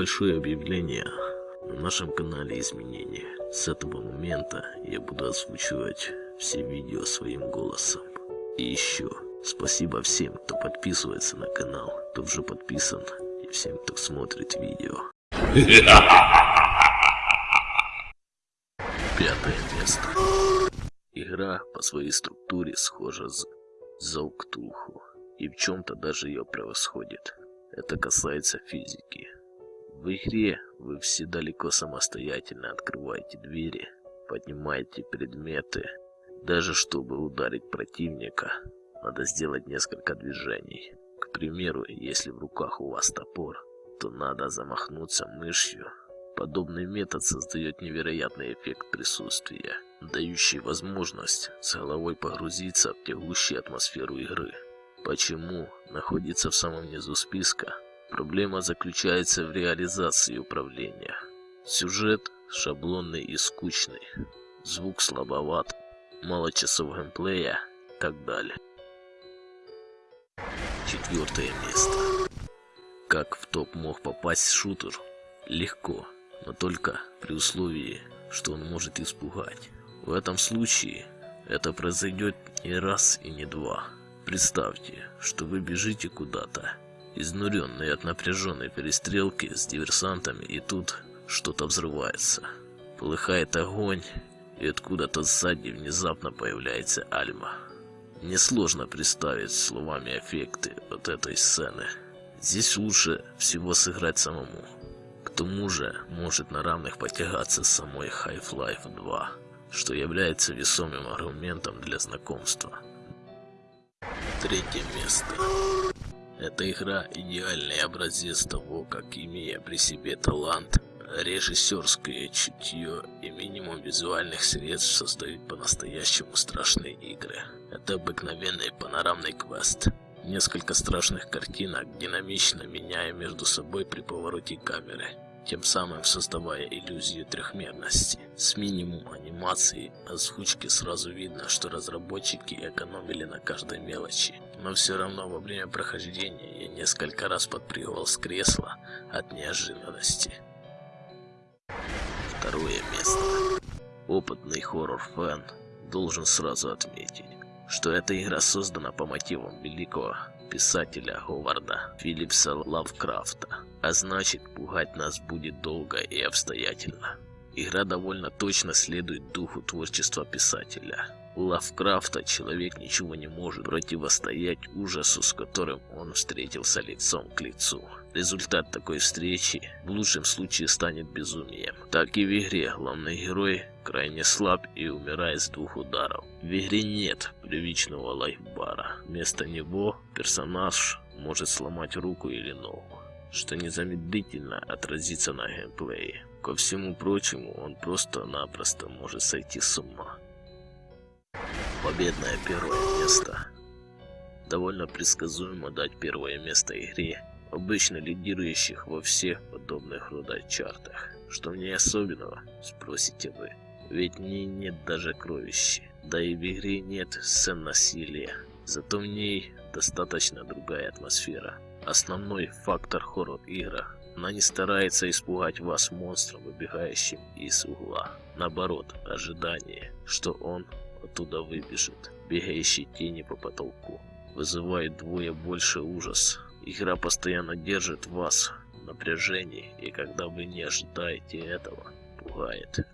Небольшое объявление. На нашем канале изменения. С этого момента я буду озвучивать все видео своим голосом. И еще, спасибо всем, кто подписывается на канал, кто уже подписан, и всем, кто смотрит видео. Пятое место. Игра по своей структуре схожа с Зауктулху и в чем-то даже ее превосходит. Это касается физики. В игре вы все далеко самостоятельно открываете двери, поднимаете предметы. Даже чтобы ударить противника, надо сделать несколько движений. К примеру, если в руках у вас топор, то надо замахнуться мышью. Подобный метод создает невероятный эффект присутствия, дающий возможность с головой погрузиться в тягущую атмосферу игры. Почему находится в самом низу списка? Проблема заключается в реализации управления. Сюжет шаблонный и скучный, звук слабоват, мало часов геймплея и так далее. Четвертое место. Как в топ мог попасть шутер? Легко, но только при условии, что он может испугать. В этом случае это произойдет не раз и не два. Представьте, что вы бежите куда-то изнуренные от напряженной перестрелки с диверсантами, и тут что-то взрывается. Полыхает огонь, и откуда-то сзади внезапно появляется Альма. Несложно представить словами эффекты от этой сцены. Здесь лучше всего сыграть самому. К тому же может на равных потягаться самой Half-Life 2, что является весомым аргументом для знакомства. Третье место. Эта игра идеальный образец того, как имея при себе талант, режиссерское чутье и минимум визуальных средств создают по-настоящему страшные игры. Это обыкновенный панорамный квест. Несколько страшных картинок, динамично меняя между собой при повороте камеры, тем самым создавая иллюзию трехмерности. С минимум анимации озвучки сразу видно, что разработчики экономили на каждой мелочи но все равно во время прохождения я несколько раз подпрыгивал с кресла от неожиданности. Второе место. Опытный хоррор-фэн должен сразу отметить, что эта игра создана по мотивам великого писателя Говарда Филлипса Лавкрафта, а значит пугать нас будет долго и обстоятельно. Игра довольно точно следует духу творчества писателя. У Лавкрафта человек ничего не может противостоять ужасу, с которым он встретился лицом к лицу. Результат такой встречи в лучшем случае станет безумием. Так и в игре главный герой крайне слаб и умирает с двух ударов. В игре нет привычного лайфбара. Вместо него персонаж может сломать руку или ногу, что незамедлительно отразится на геймплее. Ко всему прочему, он просто-напросто может сойти с ума. Победное первое место. Довольно предсказуемо дать первое место игре, обычно лидирующих во всех подобных рода чартах. Что в ней особенного, спросите вы. Ведь в нет даже кровищи. Да и в игре нет сцен насилия. Зато в ней достаточно другая атмосфера. Основной фактор хоррор игра она не старается испугать вас монстром, выбегающим из угла. Наоборот, ожидание, что он оттуда выбежит. Бегающие тени по потолку. Вызывает двое больше ужас. Игра постоянно держит вас в напряжении, и когда вы не ожидаете этого, пугает.